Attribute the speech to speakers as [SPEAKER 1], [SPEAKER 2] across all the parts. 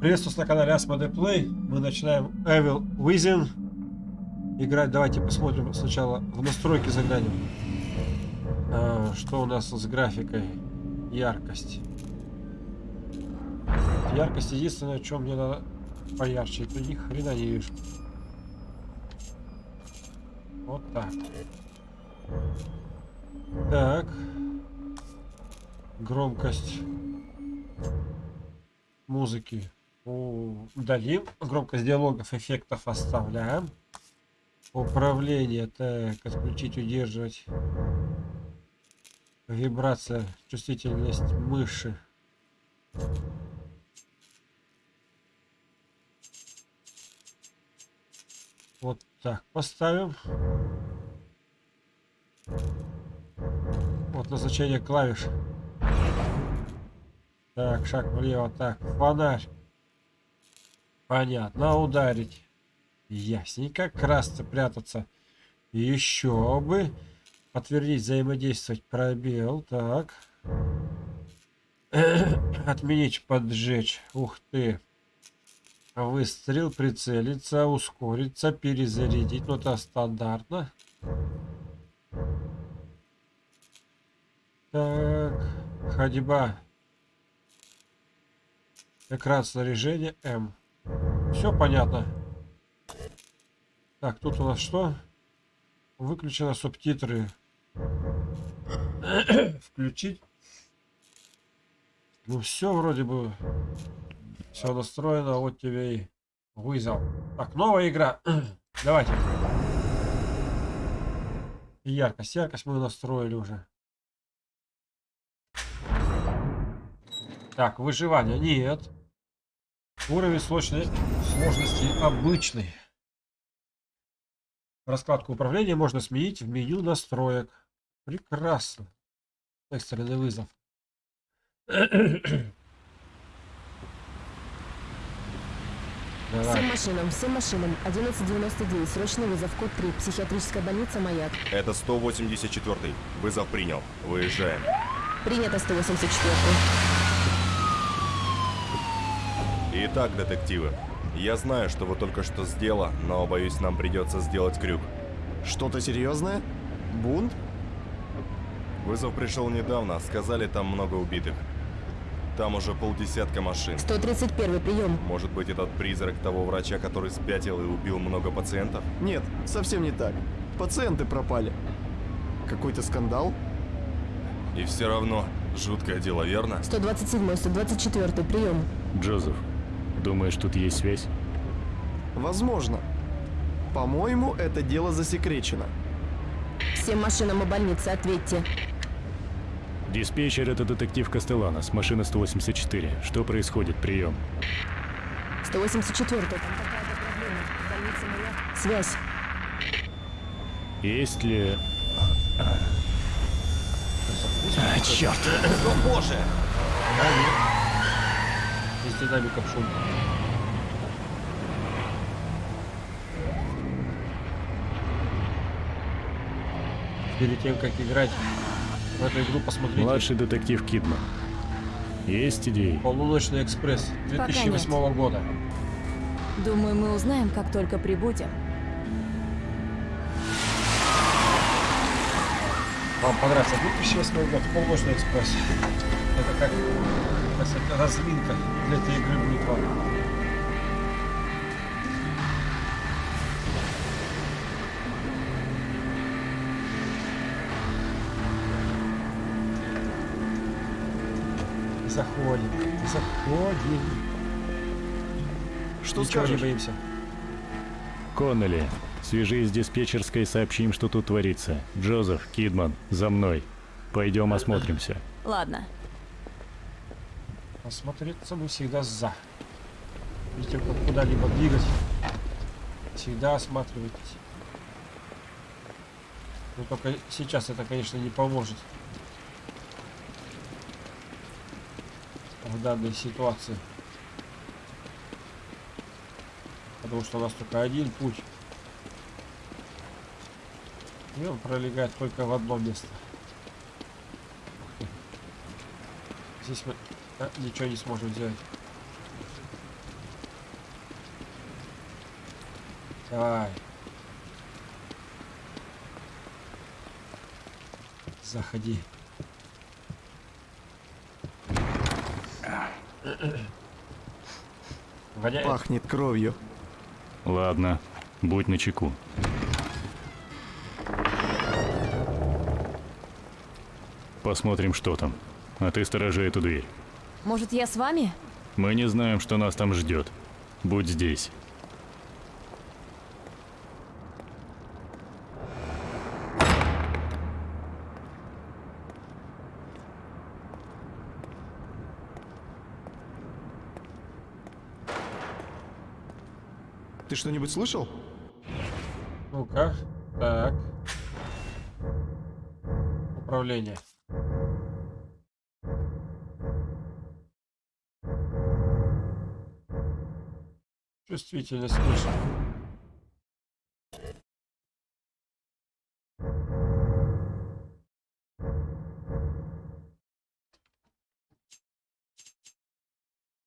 [SPEAKER 1] Приветствую на канале Asmode Play. Мы начинаем Evil Within играть. Давайте посмотрим сначала в настройки заглянем. А, что у нас с графикой? Яркость. Яркость единственное, что мне надо поярче. Это ни хрена не вижу. Вот так. Так. Громкость музыки удалим. Громкость диалогов, эффектов оставляем. Управление, так, отключить, удерживать. Вибрация, чувствительность мыши. Вот так, поставим. Вот назначение клавиш. Так, шаг влево, так, фонарь. Понятно, ударить. Ясненько, красться, прятаться. Еще бы. Подтвердить, взаимодействовать, пробел, так. Отменить, поджечь. Ух ты. Выстрел, прицелиться, ускориться, перезарядить. Ну, это стандартно. Так, ходьба. Экран снаряжения М. Все понятно. Так, тут у нас что? Выключено субтитры. Включить. Ну все вроде бы. Все настроено. Вот тебе и вызов. Так, новая игра. Давайте. Яркость. Яркость мы настроили уже. Так, выживание. Нет. Уровень сложности, сложности обычный. Раскладку управления можно сменить в меню настроек. Прекрасно. Экстренный вызов.
[SPEAKER 2] Давай. Всем машинам, всем машинам. 1199, срочный вызов, код 3, психиатрическая больница «Маяк».
[SPEAKER 3] Это 184 Вызов принял. Выезжаем.
[SPEAKER 2] Принято 184
[SPEAKER 3] Итак, детективы, я знаю, что вы только что сделали, но боюсь, нам придется сделать крюк.
[SPEAKER 4] Что-то серьезное? Бунт?
[SPEAKER 3] Вызов пришел недавно, сказали, там много убитых. Там уже полдесятка машин.
[SPEAKER 2] 131 прием.
[SPEAKER 3] Может быть, этот призрак того врача, который спятил и убил много пациентов?
[SPEAKER 4] Нет, совсем не так. Пациенты пропали. Какой-то скандал?
[SPEAKER 3] И все равно, жуткое дело, верно?
[SPEAKER 2] 127 124 прием.
[SPEAKER 5] Джозеф, Думаешь, тут есть связь?
[SPEAKER 4] Возможно. По-моему, это дело засекречено.
[SPEAKER 2] Всем машинам и больнице ответьте.
[SPEAKER 5] Диспетчер, это детектив Кастеланос, машина 184. Что происходит? Прием.
[SPEAKER 2] 184 там какая-то проблема. Больница моя. Связь.
[SPEAKER 5] Есть ли...
[SPEAKER 3] А, черт! О, боже!
[SPEAKER 1] Из динамиков шум. Перед тем, как играть в эту игру, посмотрите.
[SPEAKER 5] Младший детектив Кидман. Есть идеи?
[SPEAKER 1] Полуночный экспресс 2008 года.
[SPEAKER 2] Думаю, мы узнаем, как только прибудем.
[SPEAKER 1] Вам понравится 2008 год, полуночный экспресс. Это как разминка для этой игры будет вам. Заходим, заходим.
[SPEAKER 4] Что
[SPEAKER 1] Ничего
[SPEAKER 4] скажешь?
[SPEAKER 1] не боимся.
[SPEAKER 5] Коннелли, свяжись с диспетчерской и сообщим, что тут творится. Джозеф, Кидман, за мной. Пойдем осмотримся.
[SPEAKER 2] Ладно.
[SPEAKER 1] Осмотреться мы всегда за. Видите, как куда-либо двигать, всегда осматривайтесь. Но только сейчас это, конечно, не поможет. В данной ситуации. Потому что у нас только один путь. И он пролегает только в одно место. Здесь мы а, ничего не сможем сделать. Давай. Заходи. Воняет.
[SPEAKER 4] Пахнет кровью.
[SPEAKER 5] Ладно, будь начеку. Посмотрим, что там. А ты сторожи эту дверь.
[SPEAKER 2] Может, я с вами?
[SPEAKER 5] Мы не знаем, что нас там ждет. Будь здесь.
[SPEAKER 4] Ты что-нибудь слышал?
[SPEAKER 1] Ну-ка. Так. Управление. Чувствительность выше.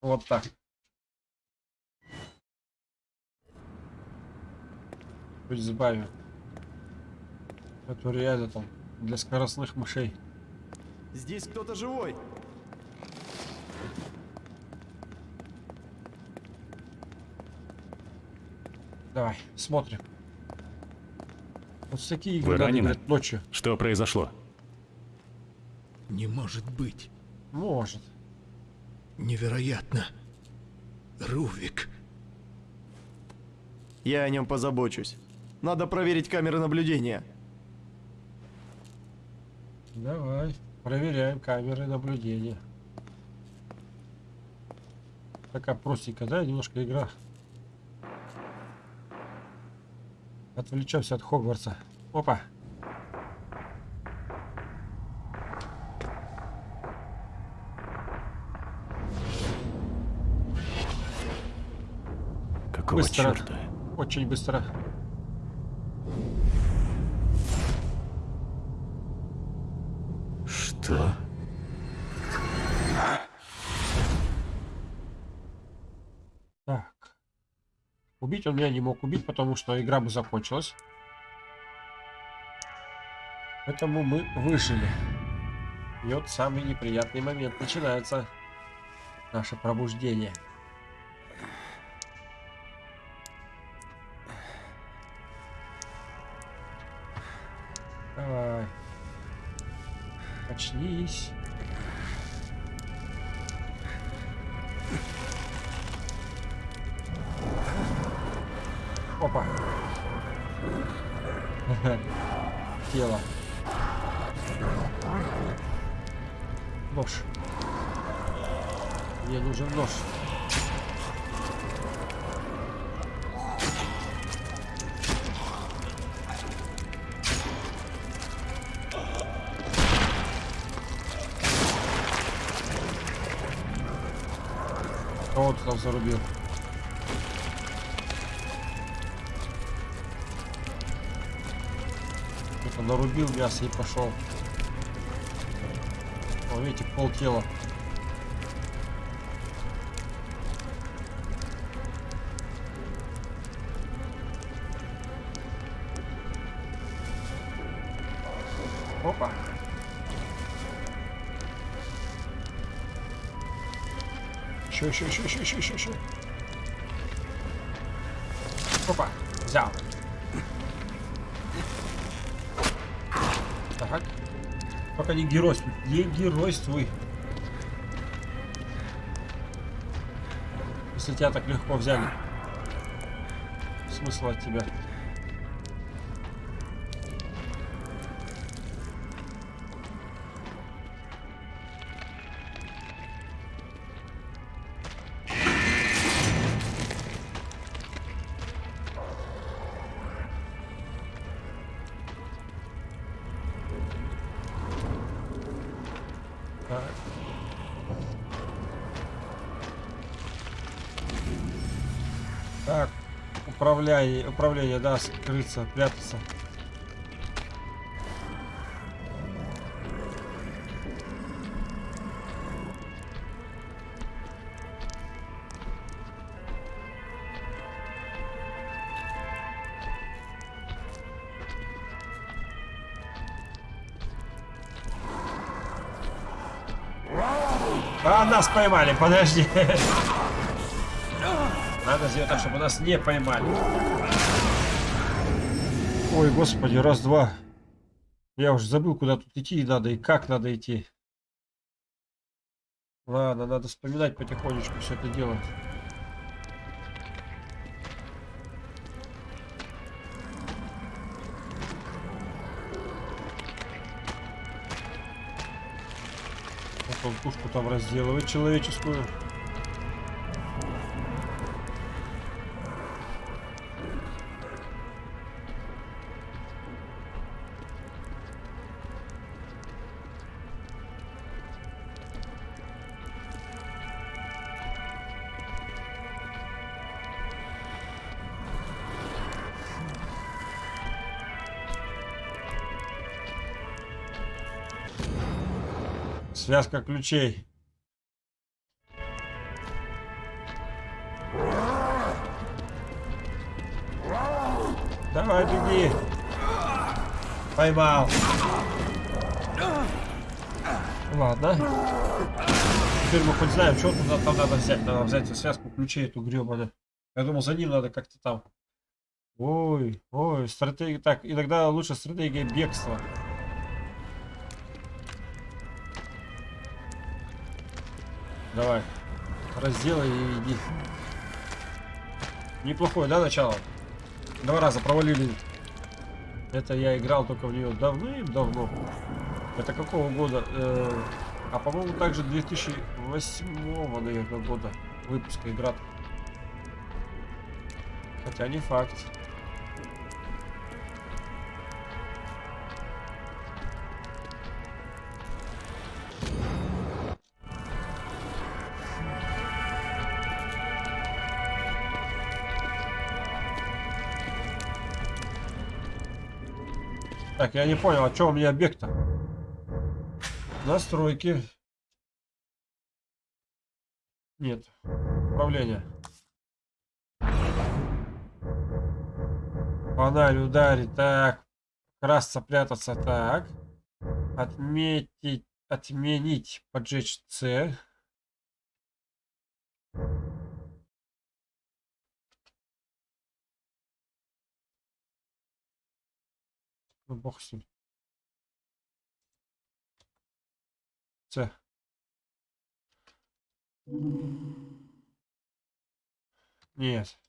[SPEAKER 1] Вот так. Чуть сбавим. Это реально там для скоростных мышей.
[SPEAKER 4] Здесь кто-то живой.
[SPEAKER 1] Давай, смотрим. Вот с такие игры
[SPEAKER 5] Вы
[SPEAKER 1] надо
[SPEAKER 5] ранены?
[SPEAKER 1] играть ночью.
[SPEAKER 5] Что произошло?
[SPEAKER 6] Не может быть.
[SPEAKER 1] Может.
[SPEAKER 6] Невероятно. Рувик.
[SPEAKER 4] Я о нем позабочусь. Надо проверить камеры наблюдения.
[SPEAKER 1] Давай, проверяем камеры наблюдения. Такая простенькая, да, немножко игра. Отвлечемся от Хогвартса. Опа.
[SPEAKER 5] Какого
[SPEAKER 1] Быстро.
[SPEAKER 5] черта?
[SPEAKER 1] Очень быстро. Убить он меня не мог убить, потому что игра бы закончилась. Поэтому мы выжили. И вот самый неприятный момент начинается. Наше пробуждение. Давай. Очнись. Тело. Нож. Мне нужен нож. Кого ты там зарубил? Нарубил мясо и пошел. О, видите, пол тела. Опа. Еще, еще, еще, еще, еще, еще, еще. Опа, взял. Так. Только не геройствуй. Не геройствуй. Если тебя так легко взяли. Смысл от тебя. управление, управление, да, скрыться, прятаться. А, нас поймали, подожди. Надо сделать так, чтобы нас не поймали. Ой, господи, раз-два. Я уже забыл, куда тут идти надо и как надо идти. Ладно, надо вспоминать потихонечку все это дело. Вот он пушку там разделывает человеческую. Связка ключей. Давай, беги. Поймал. Ладно. Теперь мы хоть знаем, что туда там надо взять. Надо взять связку ключей эту гребаную. Я думал, за ним надо как-то там. Ой, ой, стратегия. Так, иногда лучше стратегия бегства. Давай. Разделай и иди. Неплохое, да, начало? Два раза провалили. Это я играл только в нее давным-давно. Это какого года? Э, а по-моему также 2008 наверное, года выпуска игра. Хотя не факт. Так, я не понял, а что у меня объект-то? Настройки. Нет. Управление. Фонарь ударить. Так. Красться, прятаться. Так. Отметить. Отменить. Поджечь С. Ну, бог с ним. Це. Нет.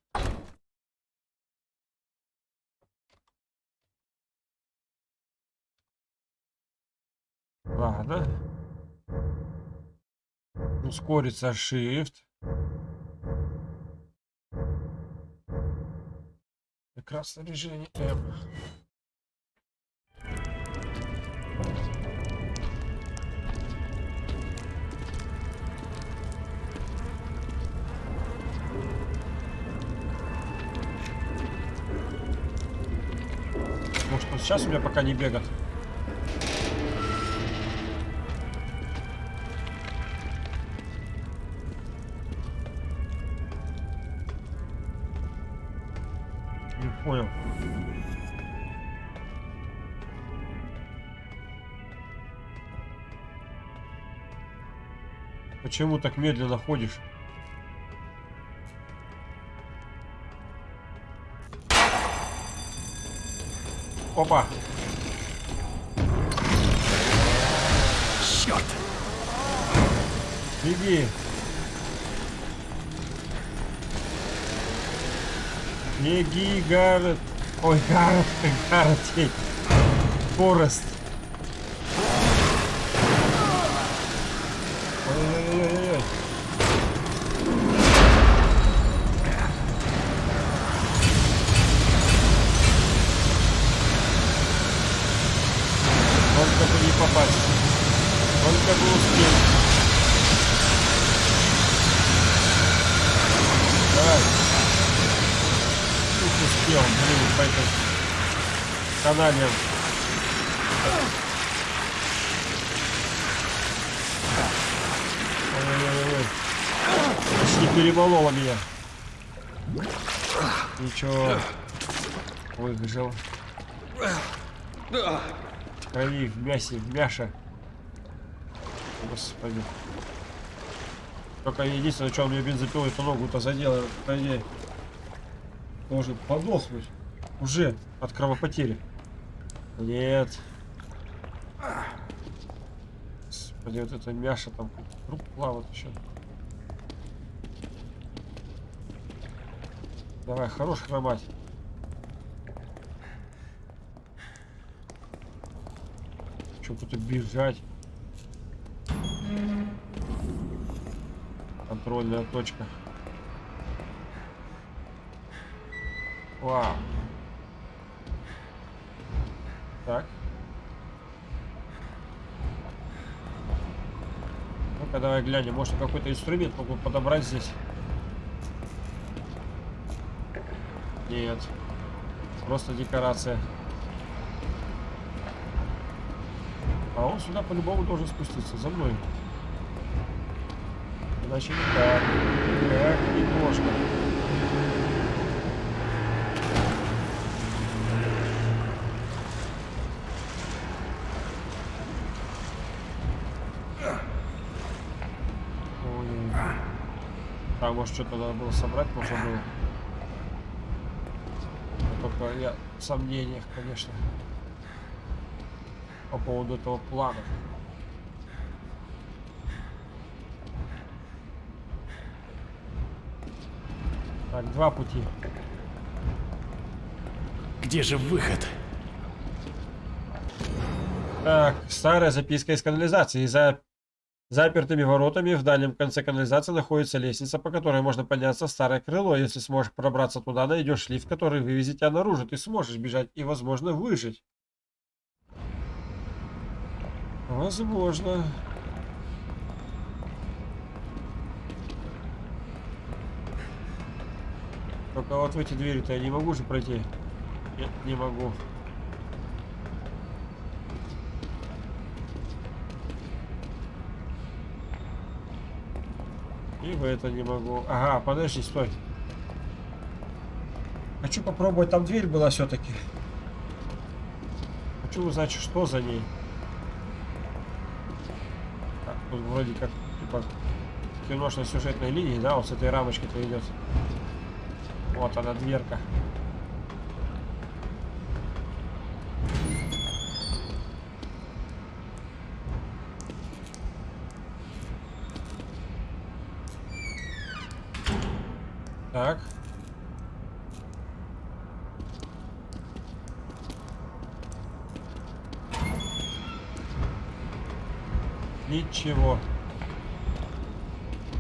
[SPEAKER 1] Ладно. Ускориться Shift. Экран снаряжения М. сейчас у меня пока не бегает. Не понял. Почему так медленно ходишь? Опа!
[SPEAKER 6] Черт!
[SPEAKER 1] Беги! Беги, Гаррет! Ой, Гаррет, Гаррет. Форест. Ой-ой-ой-ой-ой. Только бы не попасть. Только бы успеть. Давай. Тут успел, блин, по этой канале. Почти перемолола меня. Ничего. Выжил. В крови, в мясе, в мяше. Господи. Только единственное, что он мне бензопилой эту ногу-то задел, по идее, должен подохнуть. Уже от кровопотери. Нет. Господи, вот это мяша там труп плавает еще. Давай, хорош хромать. Что тут бежать? Контрольная точка. Вау. Так. Ну-ка, давай глянем. Может, какой-то инструмент могу подобрать здесь? Нет. Просто декорация. А он сюда по-любому должен спуститься. За мной. Иначе никак. Так, немножко. Ой. Может что-то надо было собрать, можно было. Но Только я в сомнениях, конечно, по поводу этого плана. Так, два пути.
[SPEAKER 5] Где же выход?
[SPEAKER 1] Так, старая записка из канализации. За запертыми воротами в дальнем конце канализации находится лестница, по которой можно подняться в старое крыло. Если сможешь пробраться туда, найдешь лифт, который вывезет тебя наружу. Ты сможешь бежать и, возможно, выжить. Возможно. Только вот в эти двери-то я не могу же пройти. Нет, не могу. И в это не могу. Ага, подожди, стой. Хочу попробовать. Там дверь была все-таки. Хочу узнать, что за ней. Так, тут вроде как типа киношной сюжетной линии, да, вот с этой рамочки-то идет. Вот она, дверка. Так. Ничего.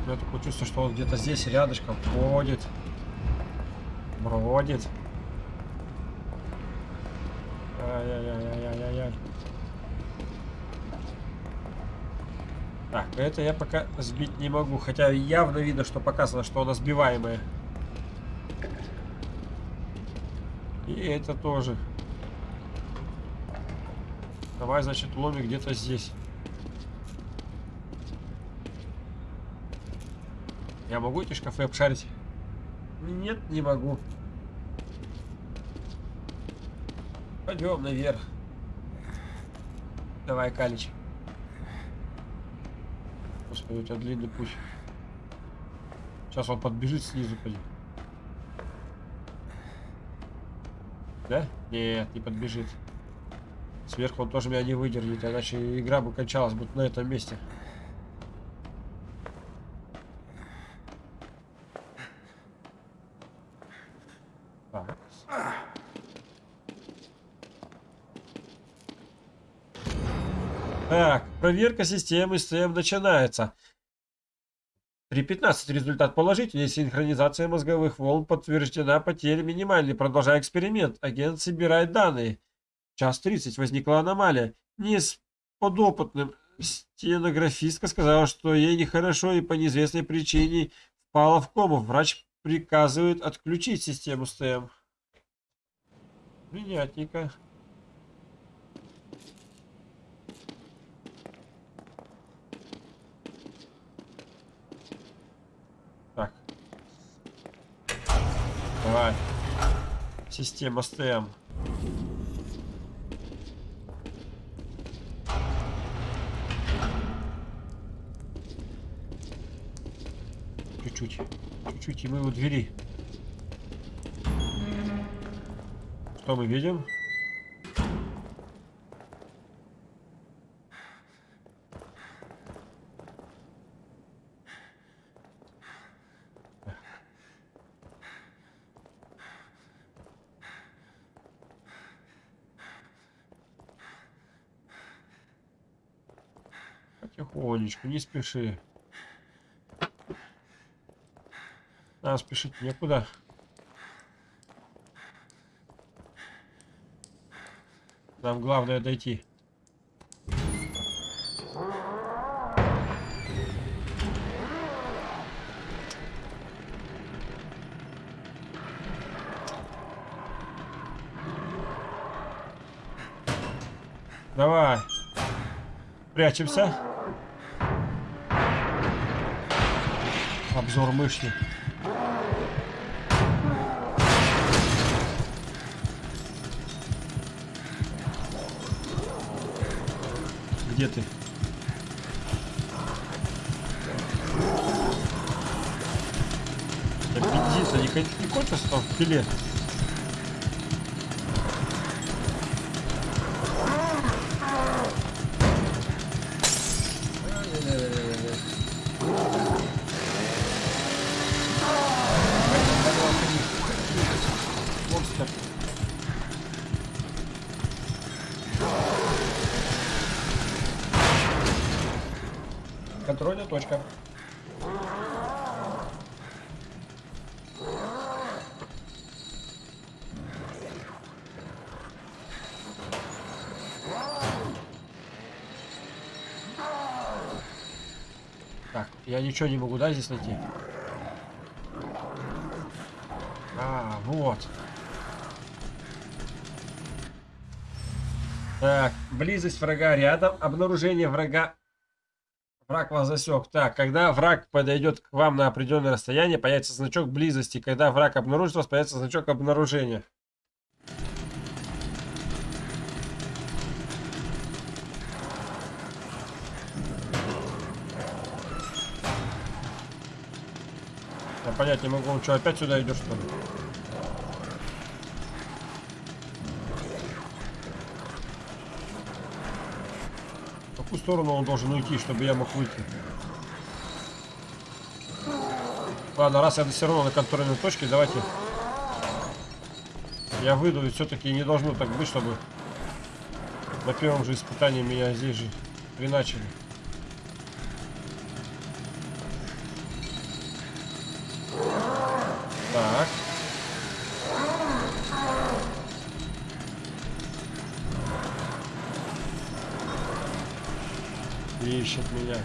[SPEAKER 1] Я такое чувство, что он где-то здесь рядышком ходит. Бродит. Ай-яй-яй-яй-яй-яй. Так, это я пока сбить не могу. Хотя явно видно, что показано, что она сбиваемая. И это тоже. Давай, значит, ломи где-то здесь. Я могу эти шкафы обшарить? Нет, не могу. Пойдем наверх. Давай, Калич. Господи, у тебя длинный путь. Сейчас он подбежит снизу, поди. Да? Нет, не подбежит. Сверху он тоже меня не выдержит, иначе игра бы кончалась бы на этом месте. Так. Так, проверка системы STM начинается. 3.15 результат положительный. Синхронизация мозговых волн подтверждена. Потеря минимальной. Продолжай эксперимент. Агент собирает данные. Час 30. Возникла аномалия. Не с подопытным. Стенографистка сказала, что ей нехорошо и по неизвестной причине впала в кому. Врач приказывает отключить систему STM. Принятненько. Так. Давай. Система STM. чуть-чуть. Чуть-чуть, и мы у двери. Что мы видим? Потихонечку, не спеши. А, спешить некуда. Нам главное дойти. Давай. Прячемся. Обзор мышки. Где ты? Да бензин-то не, кон- не кончился там в пиле? Контрольная точка. Так, я ничего не могу, да, здесь найти? А, вот. Так, близость врага рядом, обнаружение врага. Враг вас засек. Так, когда враг подойдет к вам на определенное расстояние, появится значок близости. Когда враг обнаружит вас, появится значок обнаружения. Я понять не могу, что, опять сюда идет, что ли? Какую сторону он должен уйти, чтобы я мог выйти? Ладно, раз я все равно на контрольной точке, давайте я выйду, и все-таки не должно так быть, чтобы на первом же испытании меня здесь же приначили. Так. Ищет меня.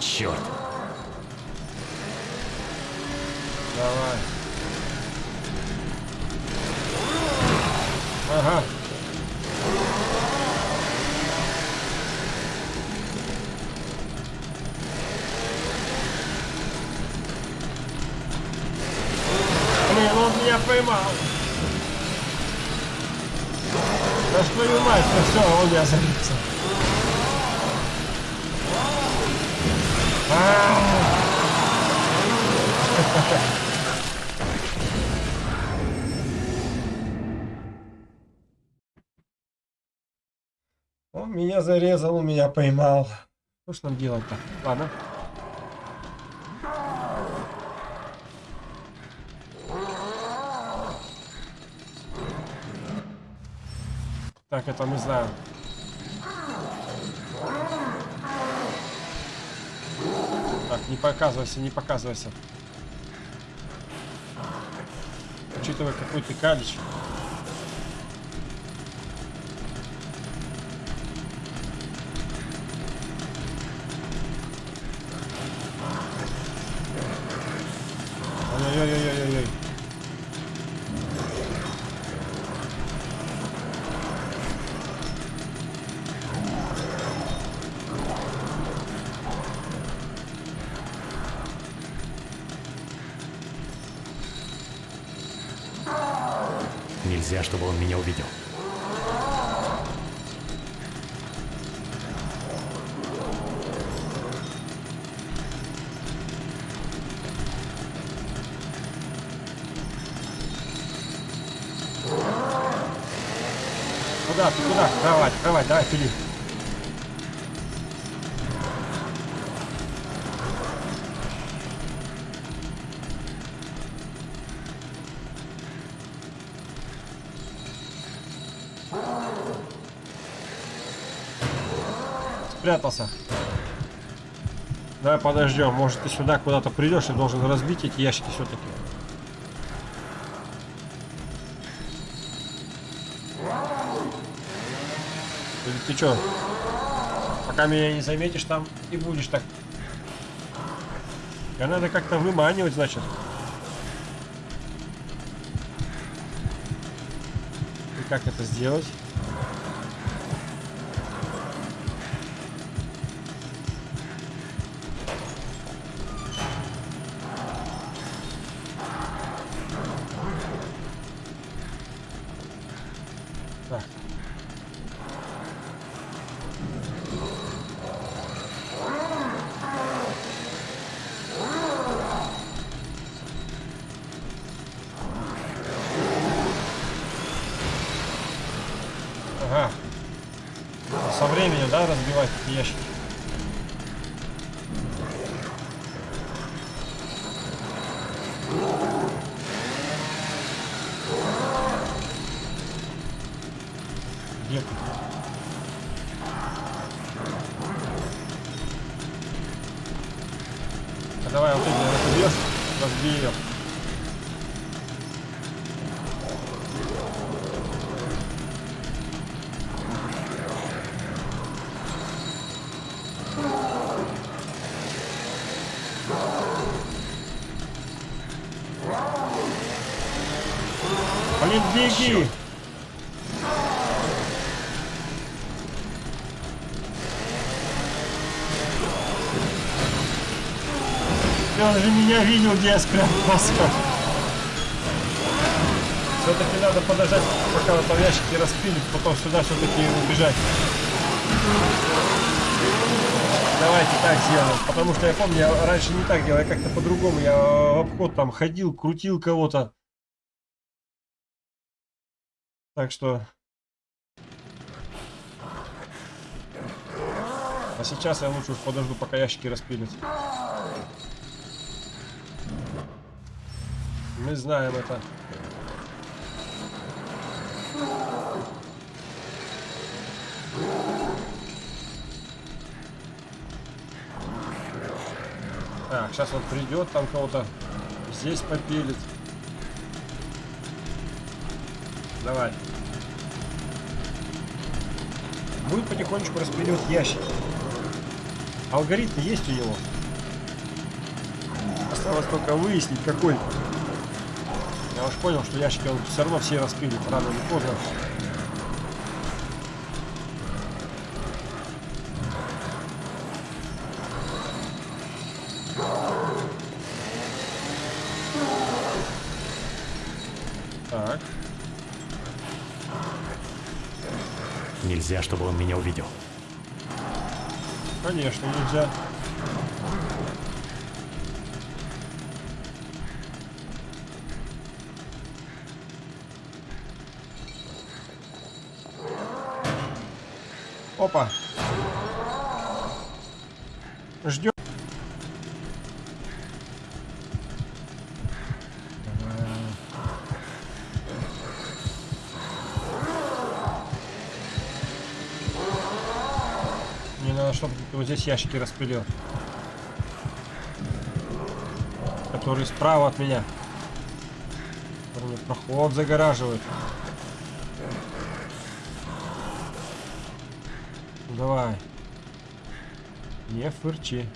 [SPEAKER 5] Черт!
[SPEAKER 1] Давай. Ага. Блин, он меня поймал. Да что твою мать, ну все, он меня зарезал. А-а-а. Он меня зарезал, он меня поймал. Что ж нам делать-то? Ладно. Так, это мы знаем. Так, не показывайся, не показывайся. Учитывая, какой ты калич. Ой-ой-ой-ой-ой-ой.
[SPEAKER 5] Нельзя, чтобы он меня увидел.
[SPEAKER 1] куда, ты куда? Кровать, кровать, давай, пили. Спрятался. Давай подождем. Может ты сюда куда-то придешь и должен разбить эти ящики все-таки. Или ты что? Пока меня не заметишь, там и будешь так. Я надо как-то выманивать, значит. И как это сделать? Блин, беги! Он же меня видел, где я спрятался. Все-таки надо подождать, пока ящики распилит, потом сюда все-таки убежать. Давайте так сделаем. Потому что я помню, я раньше не так делал, я как-то по-другому. Я в обход там ходил, крутил кого-то. Так что... А сейчас я лучше подожду, пока ящики распилят. Мы знаем это. Так, сейчас он придет, там кого-то здесь попилит. Давай. Будет потихонечку распиливать ящики. Алгоритм есть у него. Осталось только выяснить, какой. Я уж понял, что ящики все равно все распилит, рано или поздно.
[SPEAKER 5] Нельзя, чтобы он меня увидел.
[SPEAKER 1] конечно, нельзя. Опа. Ждем. Вот здесь ящики распилил. Которые справа от меня. Которые мне проход загораживают. Ну, Давай. Не фырчи.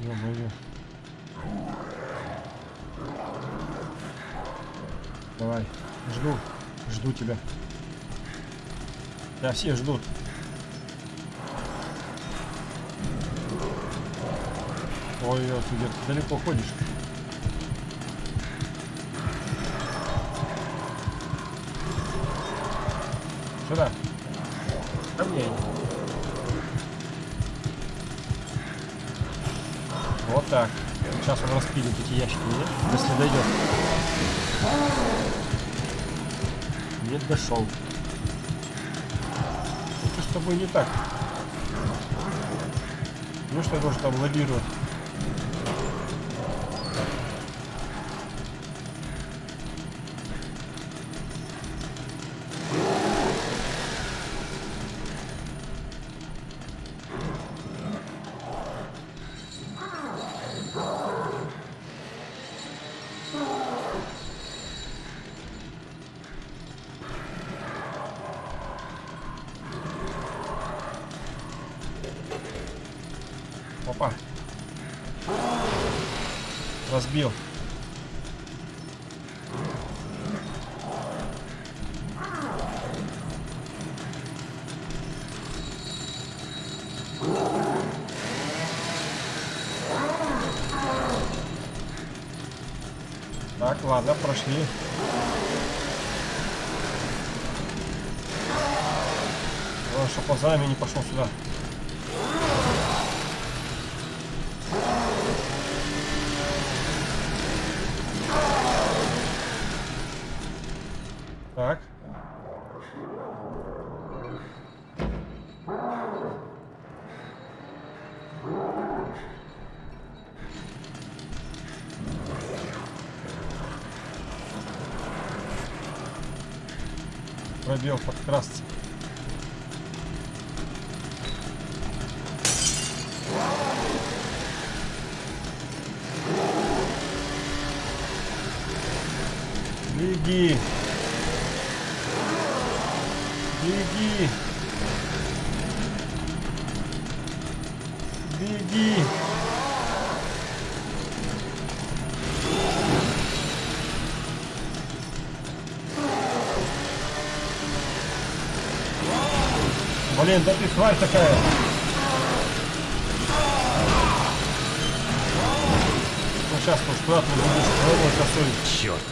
[SPEAKER 1] Ё-моё. Давай. Жду. Жду тебя. Да, все ждут. Ой, ой, ты где-то далеко ходишь. Сюда. Ко мне. Вот так. Сейчас он распилит эти ящики, нет? Если дойдет. Нет, дошел. Что с тобой не так? Ну что должен там лоббировать? Разбил. Так, ладно, прошли. Главное, чтоб он за нами не пошел сюда. Пробел подкрасться. Беги. Беги. Беги. Блин, да ты тварь такая. Ну сейчас уж куда ты будешь пробовать косой.
[SPEAKER 5] Черт!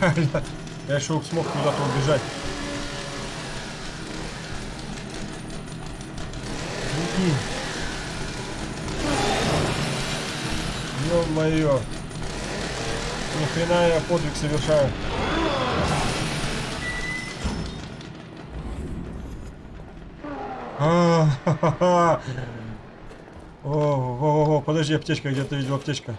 [SPEAKER 1] Реально. Я еще смог куда-то убежать. Беги. Ё-моё. Ни хрена я подвиг совершаю. О, о, о, о, подожди, аптечка, где-то видел аптечка.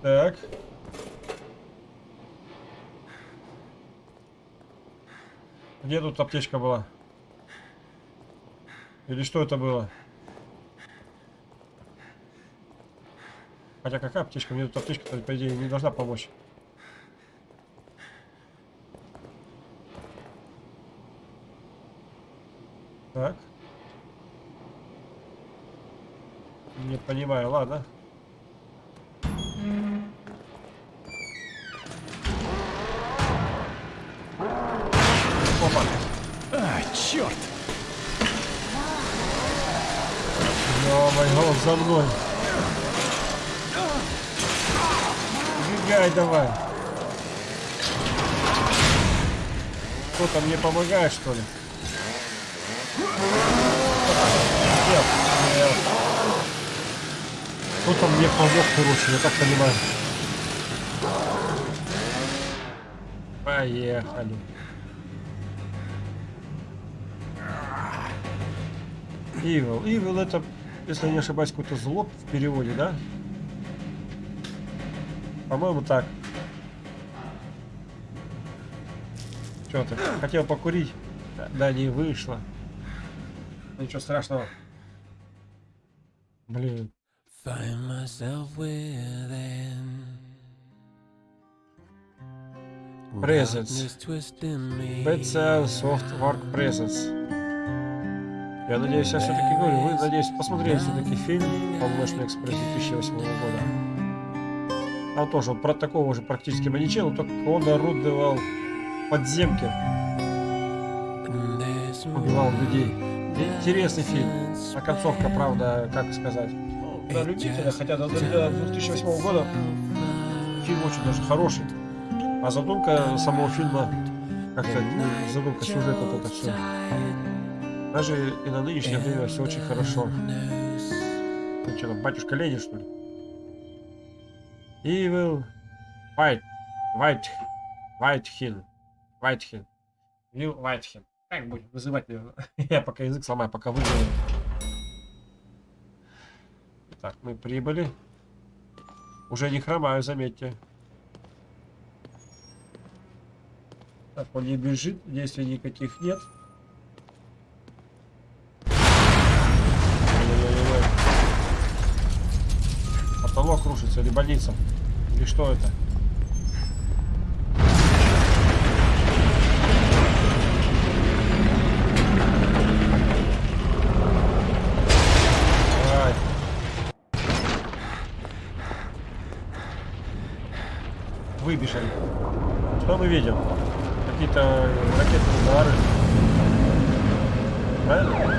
[SPEAKER 1] Так. Где тут аптечка была? Или что это было? Хотя какая аптечка? Мне тут аптечка, по идее, не должна помочь. Так. Не понимаю, ладно. Опа.
[SPEAKER 5] А, черт!
[SPEAKER 1] Ё-моё, за мной. Убегай давай. Кто-то мне помогает, что ли? Нет, нет. Кто-то мне помог, короче, я так понимаю. Поехали. Evil. Evil это, если я не ошибаюсь, какой-то злоб в переводе, да? По-моему, так. Что ты? Хотел покурить? Да, не вышло. Ничего страшного. Блин.
[SPEAKER 7] Find myself within.
[SPEAKER 1] Presence.
[SPEAKER 7] Darkness twisting me.
[SPEAKER 1] BC Soft Work Presence. Я надеюсь, я все-таки говорю, вы, надеюсь, посмотрели все-таки фильм «Полночный экспресс» 2008 года. Там тоже вот про такого же практически маньячела, только он орудовал подземки, убивал людей. Интересный фильм. А концовка, правда, как сказать, для любителя, хотя до, до 2008 года фильм очень даже хороший. А задумка самого фильма, как-то ну, задумка сюжета, это все. Даже и на нынешнее время все очень хорошо. Ну что там, батюшка Ленин, что ли? Evil White White Whitehин Whitehин Will Whitehин. Как будем называть, наверное? Я пока язык сломаю, пока выживу. Так, мы прибыли. Уже не хромаю, заметьте. Так, он не бежит, действий никаких нет. Потолок рушится или больница? Или что это? Мы видим? Какие-то ракетные удары. Правильно?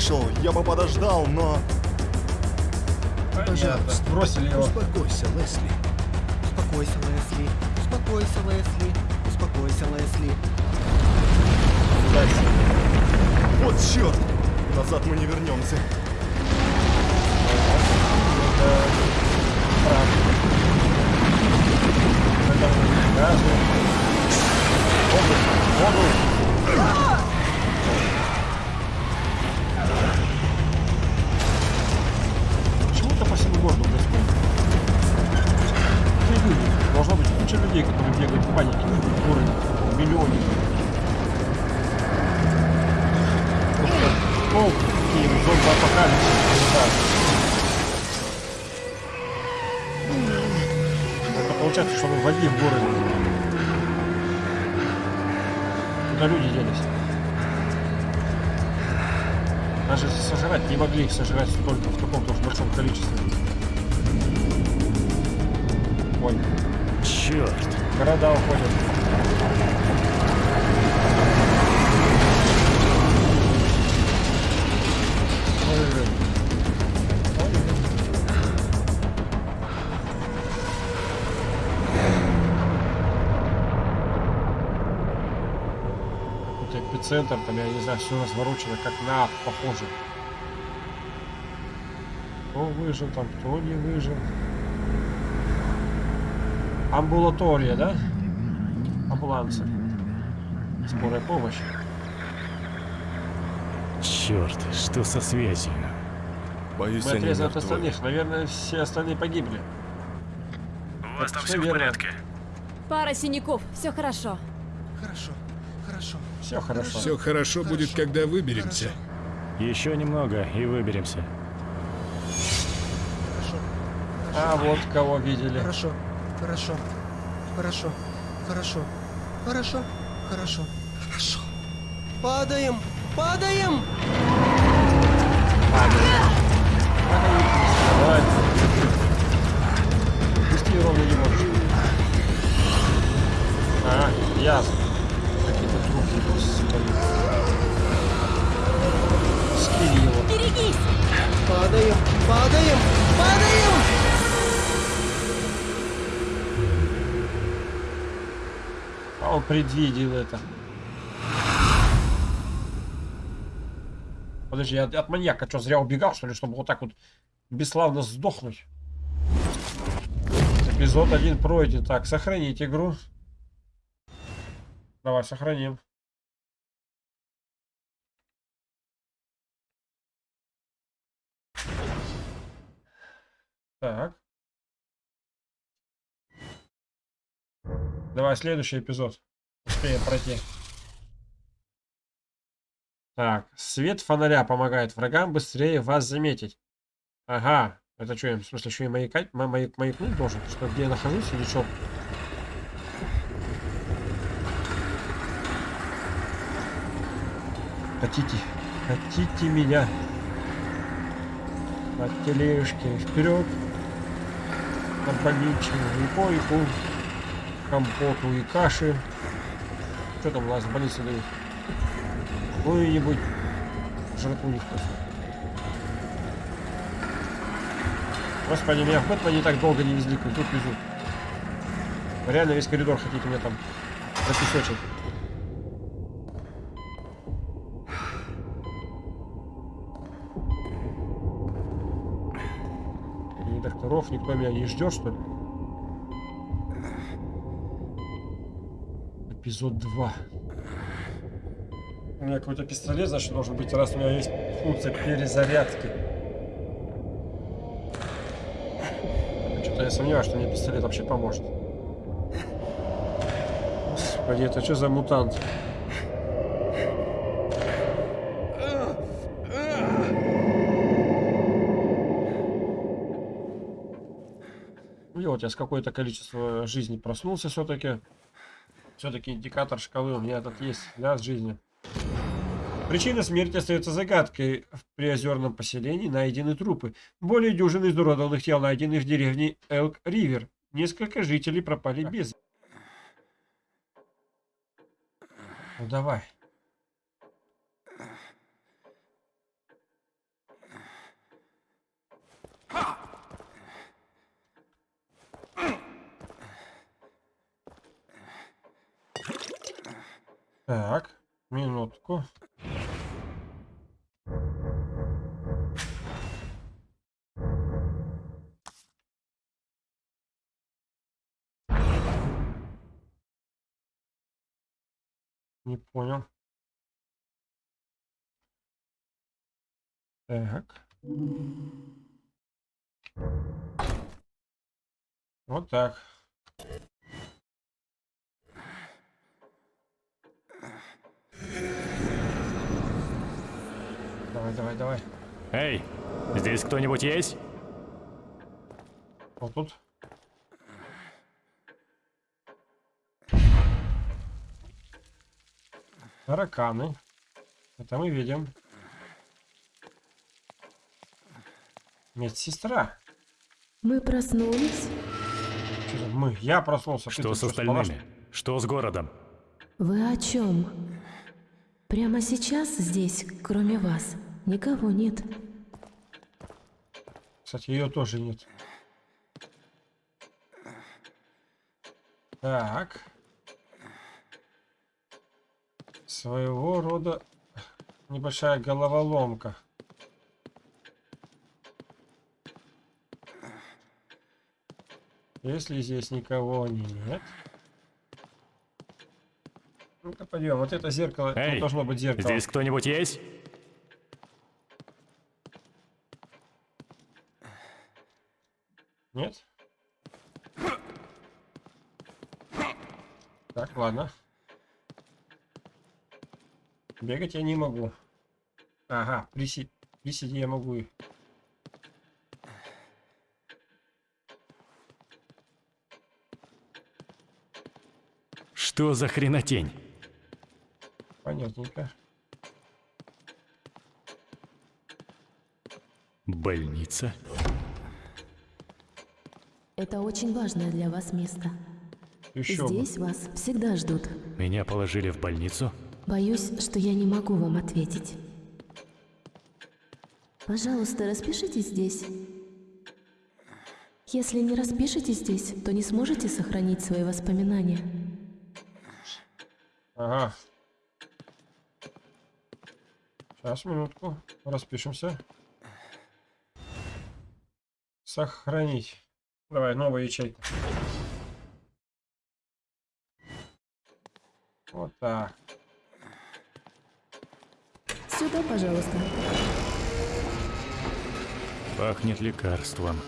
[SPEAKER 3] Вышел. Я бы подождал, но...
[SPEAKER 1] Понятно. Бросили его.
[SPEAKER 6] Успокойся, Лесли.
[SPEAKER 8] Успокойся, Лесли. Успокойся, Лесли. Успокойся, Лесли.
[SPEAKER 1] Дальше.
[SPEAKER 3] Вот черт! Назад мы не вернемся.
[SPEAKER 1] Их сожрать столько в таком-то уж большом количестве. Ой,
[SPEAKER 5] Черт!
[SPEAKER 1] города уходят. Ой-ой-ой. Какой-то эпицентр, там, я не знаю, все разворочено, как на похоже. Кто выжил там, кто не выжил. Амбулатория, да? Амбулансы. Скорая помощь.
[SPEAKER 5] Черт, что со связью?
[SPEAKER 3] Боюсь,
[SPEAKER 1] Мы отрезаны от остальных. Наверное, все остальные погибли.
[SPEAKER 5] У вас
[SPEAKER 1] там всё в порядке?
[SPEAKER 2] Пара синяков, все хорошо.
[SPEAKER 8] Хорошо, хорошо.
[SPEAKER 1] Все хорошо.
[SPEAKER 6] Все хорошо будет, когда выберемся.
[SPEAKER 5] Еще немного и выберемся.
[SPEAKER 1] А вот кого видели.
[SPEAKER 8] Хорошо, хорошо, хорошо, хорошо, хорошо, хорошо, хорошо. Падаем, падаем!
[SPEAKER 1] Ровно не можешь. А, ясно. Какие-то его.
[SPEAKER 2] Берегись!
[SPEAKER 8] Падаем, падаем, падаем!
[SPEAKER 1] Он предвидел это. Подожди, я от маньяка что, зря убегал, что ли, чтобы вот так вот бесславно сдохнуть? Эпизод один пройден. Так, сохранить игру. Давай, сохраним. Так. Давай, следующий эпизод. успеем пройти. Так, свет фонаря помогает врагам быстрее вас заметить. Ага, это что, в смысле, еще и маякать, ма- маяк, маякнуть должен? Что, где я нахожусь или что? Хотите, хотите меня? На тележке вперед, на больничную и койку, компоту и каши. Что там у нас больнице дают? Какую-нибудь жратву невкусную. Господи, меня в Бэтмене так долго не везли, как тут везут. Реально весь коридор хотите мне там пропесочить. Ни докторов, никто меня не ждет, что ли? Эпизод 2. У меня какой-то пистолет, значит, должен быть, раз у меня есть функция перезарядки. Что-то я сомневаюсь, что мне пистолет вообще поможет. Господи, это что за мутант? И вот я с какое-то количество жизни проснулся все-таки. Все-таки индикатор шкалы у меня этот есть для жизни. Причина смерти остается загадкой. В приозерном поселении найдены трупы. Более дюжины изуродованных тел найдены в деревне Элк-Ривер. Несколько жителей пропали без. Ну давай. Так, минутку. Не понял. Так. Вот так. Давай, давай, давай.
[SPEAKER 5] Эй, здесь кто-нибудь есть?
[SPEAKER 1] Вот тут. Тараканы. Это мы видим. Медсестра.
[SPEAKER 2] Мы проснулись.
[SPEAKER 1] Мы? Я проснулся.
[SPEAKER 5] Что с остальными? Что с городом?
[SPEAKER 2] Вы о чем? Прямо сейчас здесь, кроме вас, никого нет.
[SPEAKER 1] Кстати, ее тоже нет. Так. Своего рода небольшая головоломка. Если здесь никого нет. Ну-ка пойдем. Вот это зеркало.
[SPEAKER 5] Эй,
[SPEAKER 1] Тут должно быть зеркало.
[SPEAKER 5] Здесь кто-нибудь есть?
[SPEAKER 1] Нет? Так, ладно. Бегать я не могу. Ага, приси... приседи я могу.
[SPEAKER 5] Что за хренотень?
[SPEAKER 1] Понятненько.
[SPEAKER 5] Больница?
[SPEAKER 2] Это очень важное для вас место.
[SPEAKER 1] Еще бы.
[SPEAKER 2] Здесь вас всегда ждут.
[SPEAKER 5] Меня положили в больницу?
[SPEAKER 2] Боюсь, что я не могу вам ответить. Пожалуйста, распишитесь здесь. Если не распишитесь здесь, то не сможете сохранить свои воспоминания.
[SPEAKER 1] Ага. Сейчас, минутку. Распишемся. Сохранить. Давай, новая ячейка. Вот так.
[SPEAKER 2] Сюда, пожалуйста.
[SPEAKER 5] Пахнет лекарством.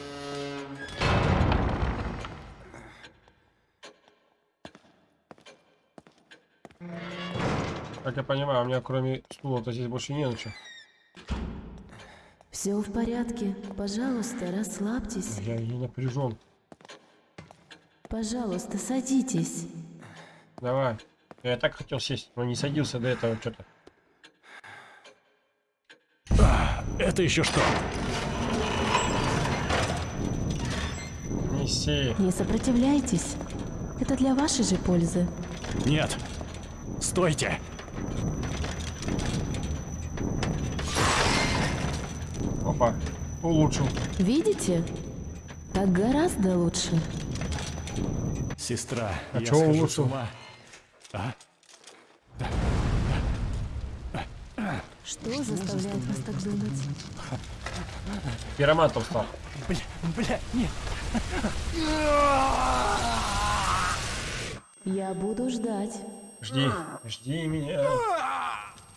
[SPEAKER 1] Как я понимаю, у меня кроме стула-то здесь больше не на что.
[SPEAKER 2] Все в порядке. Пожалуйста, расслабьтесь.
[SPEAKER 1] Я не напряжен.
[SPEAKER 2] Пожалуйста, садитесь.
[SPEAKER 1] Давай. Я так хотел сесть, но не садился до этого что-то.
[SPEAKER 5] Это еще что?
[SPEAKER 1] Неси.
[SPEAKER 2] Не сопротивляйтесь. Это для вашей же пользы.
[SPEAKER 5] Нет. Стойте.
[SPEAKER 1] Опа. Улучшил.
[SPEAKER 2] Видите? Так гораздо лучше.
[SPEAKER 5] Сестра,
[SPEAKER 1] А
[SPEAKER 5] я
[SPEAKER 1] чего
[SPEAKER 5] схожу с
[SPEAKER 1] улучшил?
[SPEAKER 5] ума. А?
[SPEAKER 2] Что заставляет вас так думать?
[SPEAKER 1] Пиромантом стал.
[SPEAKER 5] Бля, бля, нет.
[SPEAKER 2] Я буду ждать.
[SPEAKER 1] Жди. Жди меня.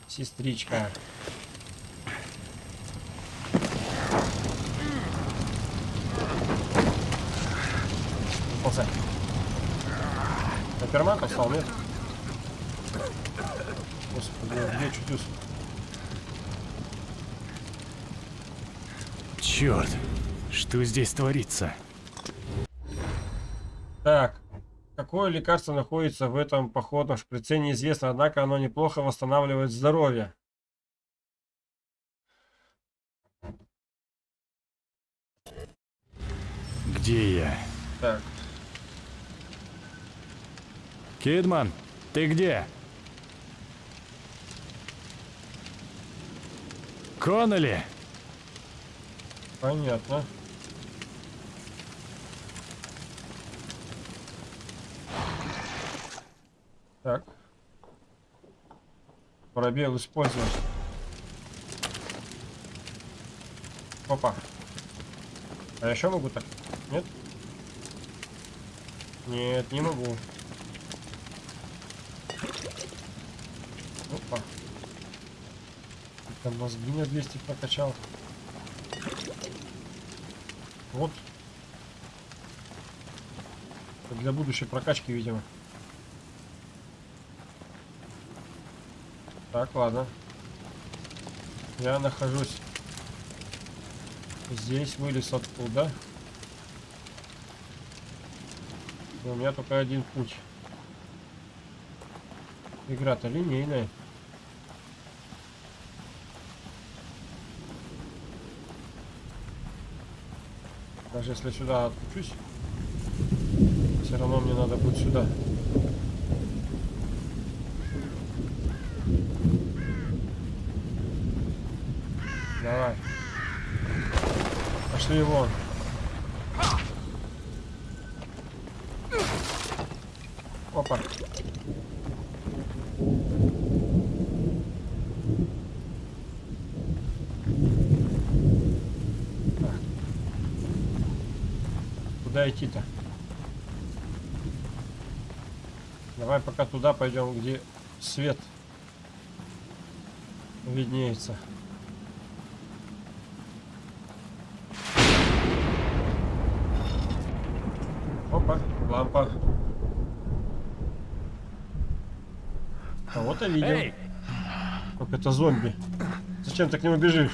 [SPEAKER 1] Сестричка. Ползай. На пиромантом стал, нет? Господи, где чудес?
[SPEAKER 5] Черт, что здесь творится?
[SPEAKER 1] Какое лекарство находится в этом походном шприце, неизвестно, однако оно неплохо восстанавливает здоровье.
[SPEAKER 5] Где я?
[SPEAKER 1] Так,
[SPEAKER 5] Кидман, ты где? Конноли!
[SPEAKER 1] понятно. Так. Пробел использовать. Опа. А я еще могу так? Нет? Нет, не могу. Опа. Там мозги на 200 прокачал. Вот. Для будущей прокачки, видимо. Так, ладно. Я нахожусь здесь, вылез оттуда. И у меня только один путь. Игра-то линейная. Даже если сюда отключусь, все равно мне надо будет сюда. Давай. Пошли вон. Опа. Так. Куда идти-то? Давай пока туда пойдем, где свет виднеется. Опа, лампа. Кого-то видел. Как это зомби. Зачем ты к нему бежишь?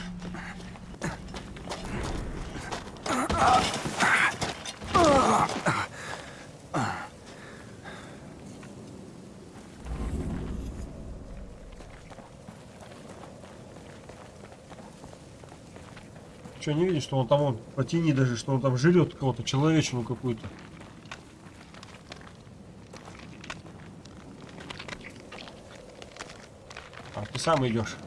[SPEAKER 1] Что, не видишь, что он там, он, потяни даже, что он там жрет кого-то, человечину какую-то. А, ты сам идешь.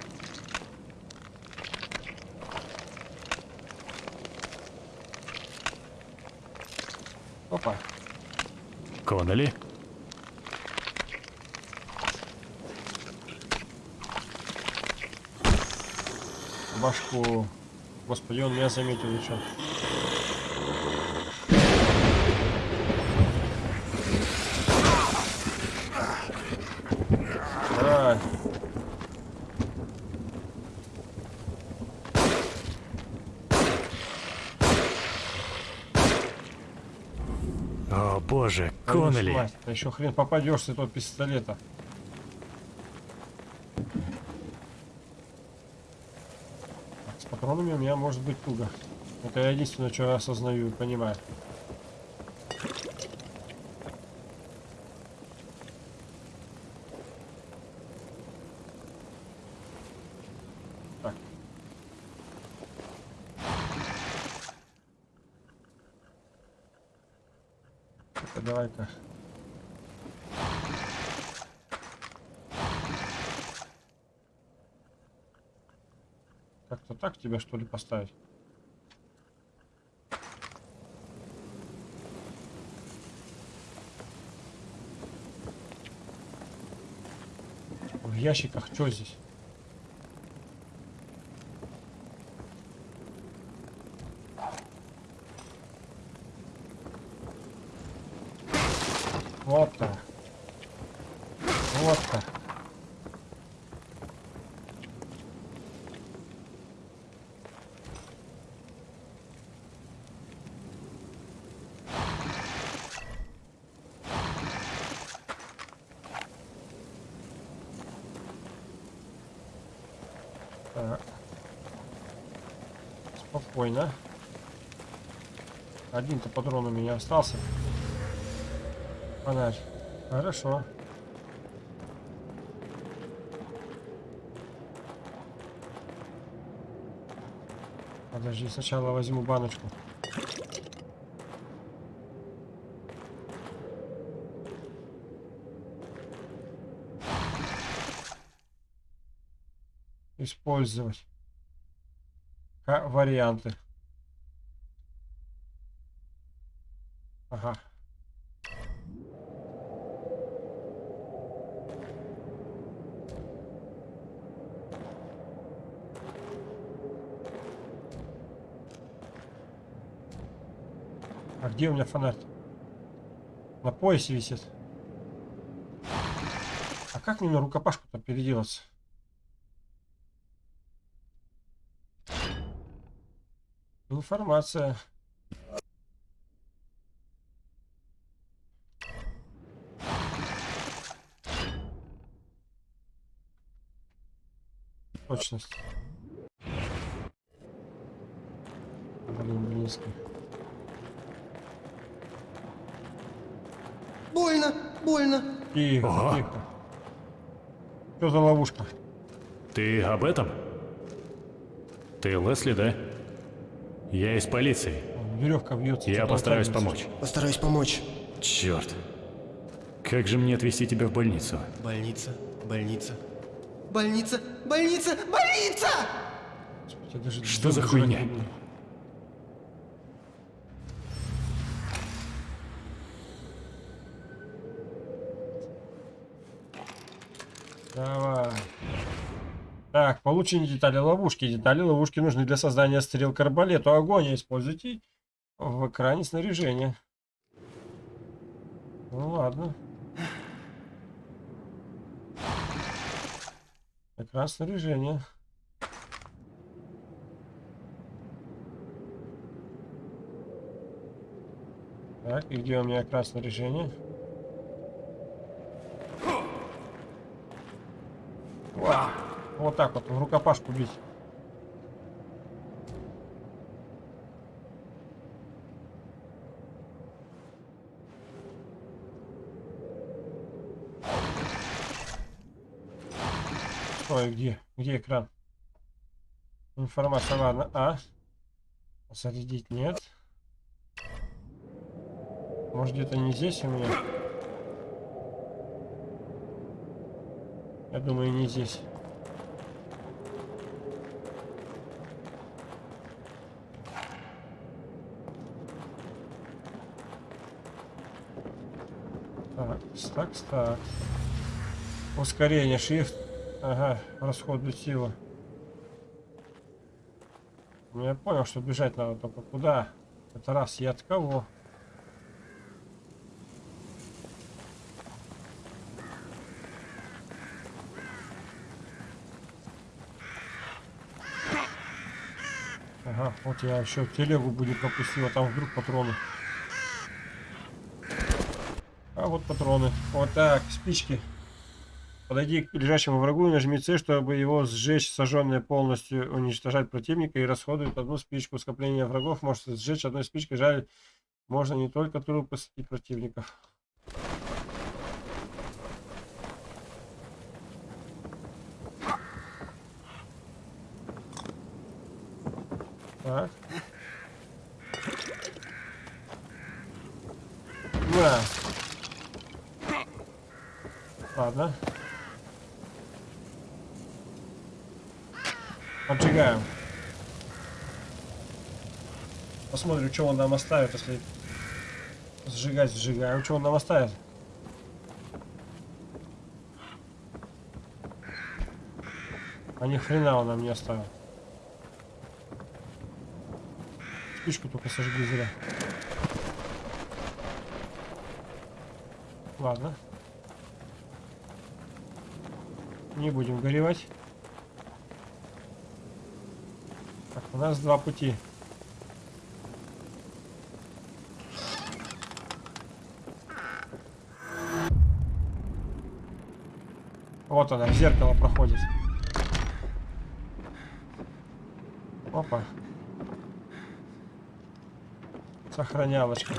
[SPEAKER 1] Опа.
[SPEAKER 5] Конноли?
[SPEAKER 1] башку. Господи, он меня заметил еще. Давай.
[SPEAKER 5] О, боже,
[SPEAKER 1] мать, да еще хрен попадешь с этого пистолета. С патронами у меня может быть туго. Это я единственное, что я осознаю и понимаю. Так. Это давай-ка. Как-то так тебя что ли поставить? В ящиках что здесь? Вот так. Вот так. Так. Спокойно. Один-то патрон у меня остался. Фонарь. Хорошо. Подожди, сначала возьму баночку. Использовать. Варианты. Ага. А где у меня фонарь? На поясе висит. А как мне на рукопашку-то переделаться? Информация. Точность. Блин, близко.
[SPEAKER 8] Больно, больно.
[SPEAKER 1] Тихо,
[SPEAKER 5] Ого.
[SPEAKER 1] тихо. Что за ловушка?
[SPEAKER 5] Ты об этом? Ты Лесли, да? Я из полиции.
[SPEAKER 1] Веревка бьется.
[SPEAKER 5] Я постараюсь помочь.
[SPEAKER 8] Постараюсь помочь.
[SPEAKER 5] Черт. Как же мне отвезти тебя в больницу?
[SPEAKER 8] Больница, больница. Больница, больница, больница!
[SPEAKER 5] Что за хуйня?
[SPEAKER 1] жрать не буду. Давай. Так, получение детали ловушки. Детали ловушки нужны для создания стрел к арбалету. Огонь используйте в экране снаряжения. Ну ладно. Экран снаряжения. Так, и где у меня экран снаряжения? Ва! Вот так вот, в рукопашку бить. Ой, где? Где экран? Информация, ладно. А? Зарядить нет. Может где-то не здесь у меня? Я думаю, не здесь. Так, так, так. Ускорение, shift. Ага, расходует силу. Ну, я понял, что бежать надо только куда. Это раз, я от кого? Ага, вот я еще телегу будет пропустил, а там вдруг патроны. А вот патроны. Вот так, спички. Подойди к лежащему врагу и нажми C, чтобы его сжечь. Сожженное полностью уничтожать противника и расходует одну спичку. Скопление врагов может сжечь одной спичкой. Жаль, можно не только трупы с- и противников. Так. На. Ладно. Поджигаем. Посмотрим, что он нам оставит, если сжигать сжигаем. Что он нам оставит? А ни хрена он нам не оставил. Спичку только сожгли зря. Ладно. Не будем горевать. Так, у нас два пути. Вот она, в зеркало проходит. Опа. Сохранялочка.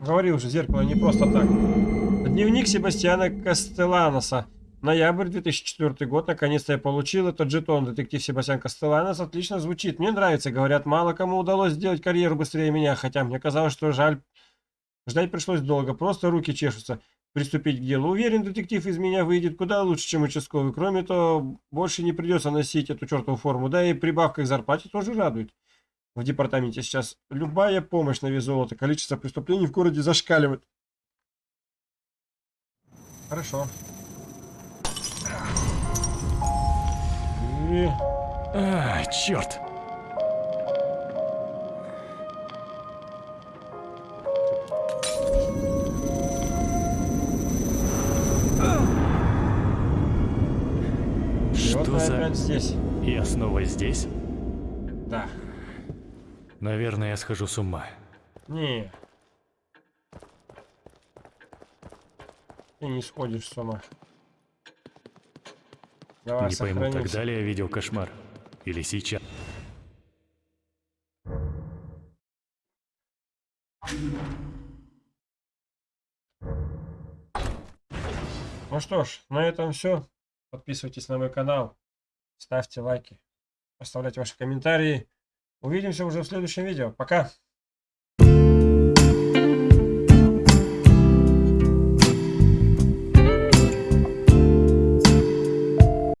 [SPEAKER 1] Говорил же, зеркало не просто так. Дневник Себастьяна Кастеланоса. Ноябрь 2004 год. Наконец-то я получил этот жетон. Детектив Себастьян Кастеланос отлично звучит. Мне нравится. Говорят, мало кому удалось сделать карьеру быстрее меня. Хотя мне казалось, что жаль. Ждать пришлось долго. Просто руки чешутся. Приступить к делу. Уверен, детектив из меня выйдет куда лучше, чем участковый. Кроме того, больше не придется носить эту чертову форму. Да и прибавка к зарплате тоже радует. В департаменте сейчас любая помощь на вес золота. Количество преступлений в городе зашкаливает. Хорошо. И...
[SPEAKER 5] А, черт!
[SPEAKER 1] Опять здесь.
[SPEAKER 5] Я снова здесь?
[SPEAKER 1] Да.
[SPEAKER 5] Наверное, я схожу с ума.
[SPEAKER 1] Не. Ты не сходишь с ума. Давай,
[SPEAKER 5] Не пойму,
[SPEAKER 1] сохранимся.
[SPEAKER 5] тогда ли я видел кошмар? Или сейчас?
[SPEAKER 1] Ну что ж, на этом все. Подписывайтесь на мой канал, ставьте лайки, оставляйте ваши комментарии. Увидимся уже в следующем видео. Пока!